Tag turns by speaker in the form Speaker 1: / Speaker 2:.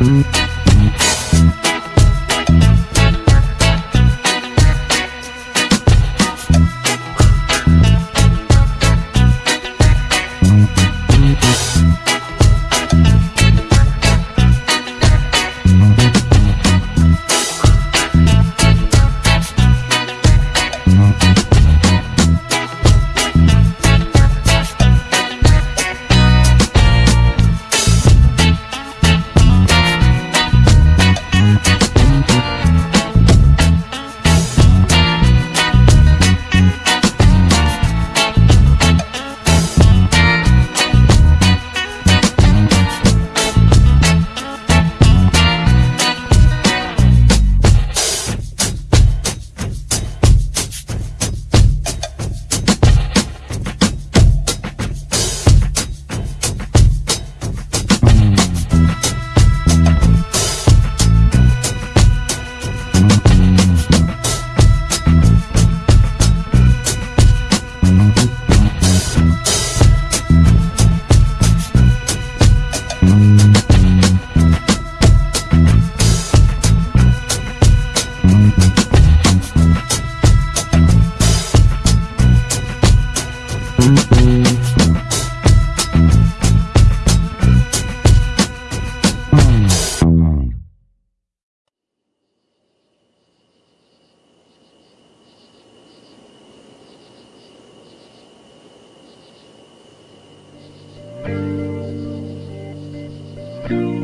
Speaker 1: Thank you.